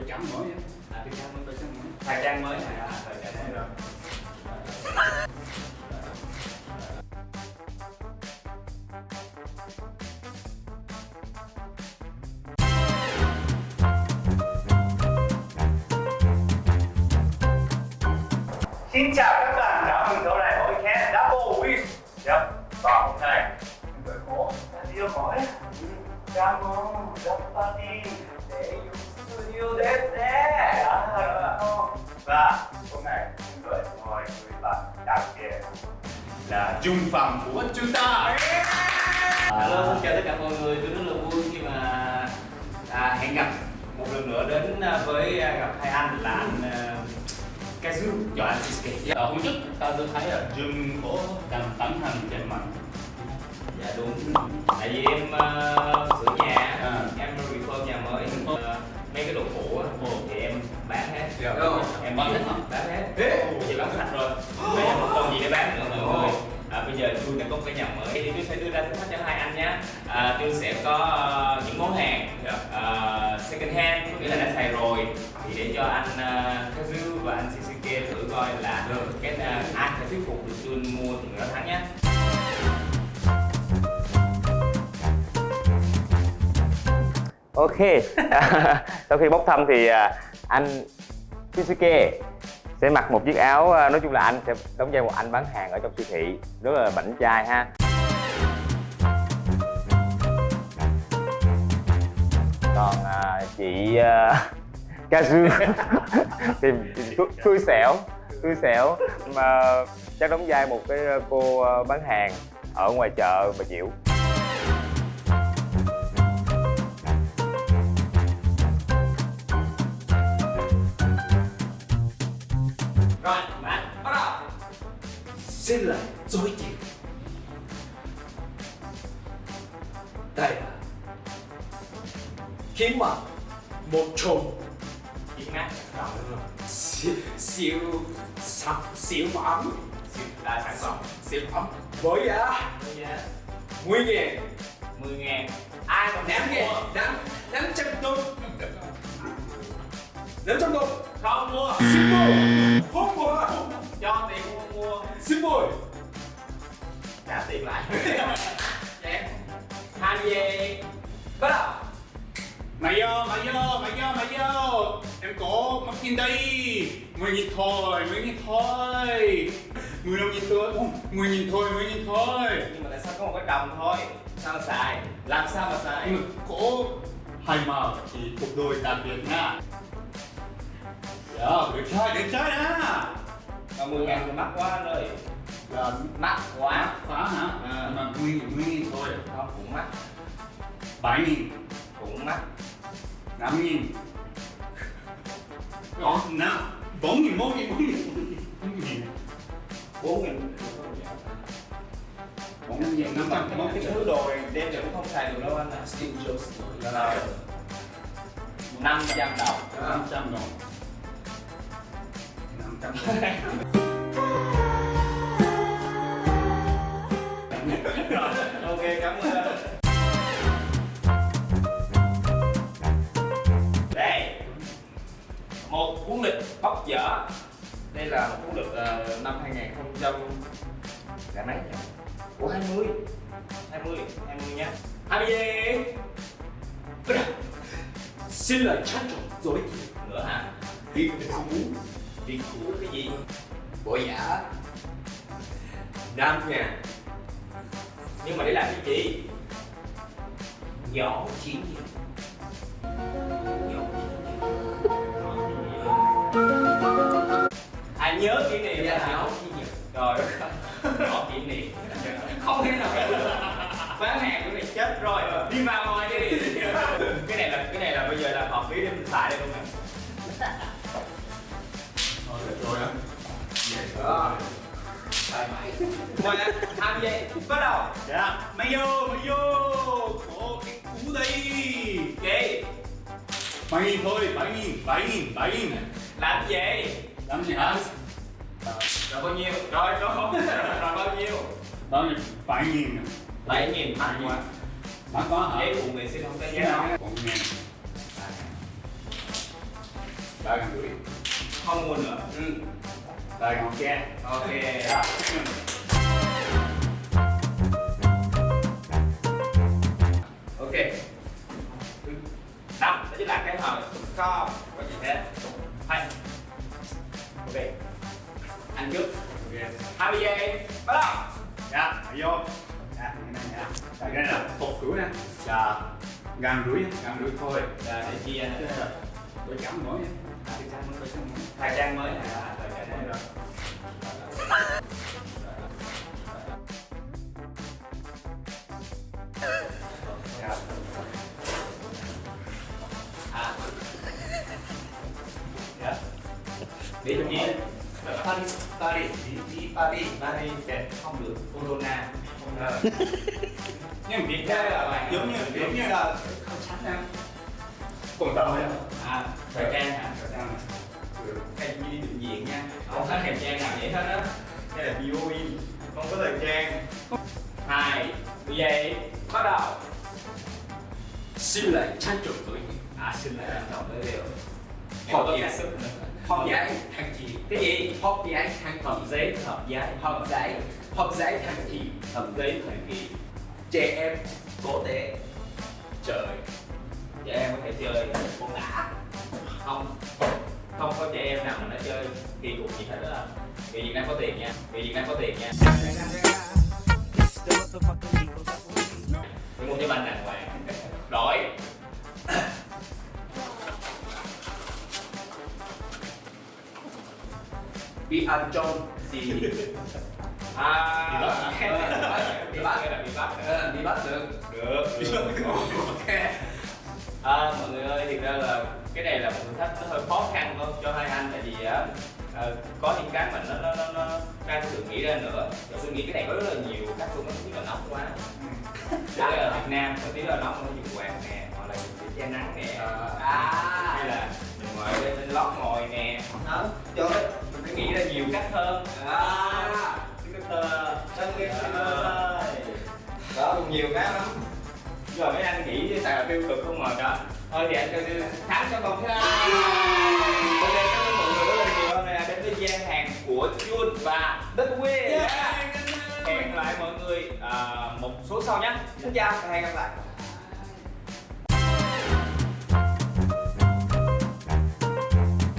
tôi chấm mới á À, trang mới. tôi chấm mới Thời trang mới này, à, thời trang mới. Rồi. Xin chào các bạn, chào mừng trở lại với Cat Double Wish Yep, và hôm nay chúng tôi có video mới. Cảm ơn Zapati để dùng là Trung Phẩm của chúng ta Hello, xin chào tất cả mọi người. Tôi rất là vui khi mà à, hẹn gặp một lần nữa đến à, với à, gặp hai anh là anh Kazu và anh Sisuke. Ờ, hôm trước ta tôi thấy là Jun có đang tấn hành trên mạng Dạ đúng. Tại vì em uh, sửa nhà, À. em refurb nhà mới. Uh, mấy cái đồ cũ thì em bán hết. Dạ. Em Bán hết uh, second hand có nghĩa là đã xài rồi thì để cho anh ờ, uh, Kazu và anh Shisuke thử coi là Được. cái uh, ai sẽ thuyết phục được Jun mua thì người đó thắng nhé. Ok, sau khi bốc thăm thì anh Shisuke sẽ mặc một chiếc áo nói chung là anh sẽ đóng vai một anh bán hàng ở trong siêu thị rất là bảnh trai ha còn à, chị à, Kazu thì xui- xẻo xui xẻo. Mà chắc đóng vai một cái à, cô à, bán hàng ở ngoài chợ bà Diệu. Rồi, bạn bắt đầu. Xin lời dối chịu. Kiếm mặt Một chồng Kiếm ngắt không? siêu, siêu sản siêu phẩm Siêu đa sản phẩm. Siêu phẩm Với giá 10 ngàn. 10 ngàn. Ai mà 5 dám mua? ngàn 5 500 đồng 500 đồng không mua. Xin mua. Không mua. Cho tiền không mua. Xin mua. Trả tiền lại em có mắc tin đây. Mười nghìn thôi mười nghìn thôi. Mười đồng nghìn thôi Ồ, mười nghìn thôi mười nghìn thôi. Nhưng mà tại sao có một cái đồng thôi? Sao mà xài? Làm sao mà xài? Mà có hai màu thì cuộc đôi đặc biệt nha. Dạ được chơi được chơi đó mà 10 ngàn thì mắc quá anh ơi là mắc quá phá hả? À. mà mười nghìn mười nghìn thôi. Không cũng mắc. Bảy nghìn. Cũng mắc. Năm nghìn nào bốn nghìn bốn nghìn bốn nghìn bốn nghìn bốn nghìn bốn nghìn năm trăm bốn cái thứ đồ đem về cũng không xài được đâu anh ạ. Steve Jobs. Là là năm trăm đồng. Năm trăm đồng. Năm trăm đồng. Ok cảm ơn cuốn lịch bóc dở đây là một cuốn lịch uh, năm 2000 là mấy nhỉ? Ủa 20 20 20 nhá 20 gì? Xin lời chắc chắn dối nữa hả? Đi cũ Đi cũ cái gì? Bộ giả 5 nha Nhưng mà để làm cái gì? Nhỏ chín ơi, nhỏ kỷ niệm. Không thể nào. Bán hàng của này chết rồi. Đi vào ngoài đi. Cái này là cái này là bây giờ là hợp lý để mình xài đây luôn nè Thôi được rồi á. Đó Thoải mái. Ngoài ra, tham gia, bắt đầu. Dạ. Mày vô mày vô. Có cái cú đây Gì? bảy nghìn thôi bảy nghìn bảy nghìn bảy nghìn. Làm gì? làm gì hả Rồi bao nhiêu? Rồi, rồi, rồi, rồi bao nhiêu? bao nhiêu bảy nghìn Bảy nghìn mắc quá mắc quá hả Giấy phụ người xin không có Dạ. đâu bốn nghìn Đây gần rưỡi. không mua nữa Ừ. Ngon chưa? ok Đó. Nha. Đây cái là một rưỡi nè. Dạ. Gần rưỡi, gần rưỡi thôi. Rồi, để chia Tôi chấm mới nha. À, thời trang mới thời trang mới rồi Dạ. à dạ đi chung nhiên Paris Paris đi đi Paris Paris sẽ không được corona không được Nhưng Việt Nam là giống như giống như là không tránh nè. Còn tao nha. à thời trang hả Thời gian này. Ừ. cái gì đi định diện nha không có thời trang nào vậy hết á hợp giấy hợp giấy. Học giải học giải thằng gì hợp giấy thời kỳ. Trẻ em cố tế trời trẻ em có thể chơi. Bóng đá không không có trẻ em nào mà nó chơi. Kỳ cục gì hết á người Việt Nam có tiền nha. Người Việt Nam có tiền nha. Tôi mua cho banh đàng hoàng. Rồi bị ăn trộm gì? À Bị bắt? Bị bắt bị bắt Ờ, bị bắt được. Được, được. ok. À, mọi người ơi, thực ra là cái này là một thử thách nó hơi khó khăn thôi cho hai anh tại vì á ờ, có những cái mà nó nó nó, nó ra tôi nghĩ ra nữa. Rồi tôi nghĩ cái này có rất là nhiều cách luôn nó thứ là nóng quá. Đây là ở Việt Nam có tí là nóng nó dùng quạt nè hoặc là dùng che nắng nè à. hay là mình ngồi bên lót ngồi nè. Đó trời cách hơn à thơ, Tân Việt ơi Đó, cũng nhiều cái lắm Giờ mấy anh nghĩ tại là tiêu cực không mà đó. Thôi thì anh cho thắng trong vòng thứ hai. Ok, cảm ơn mọi người rất là nhiều. Hôm nay là đến với gian hàng của Jun và Đức Quyên Hẹn lại mọi người à, một số sau nhé. Xin chào và hẹn gặp lại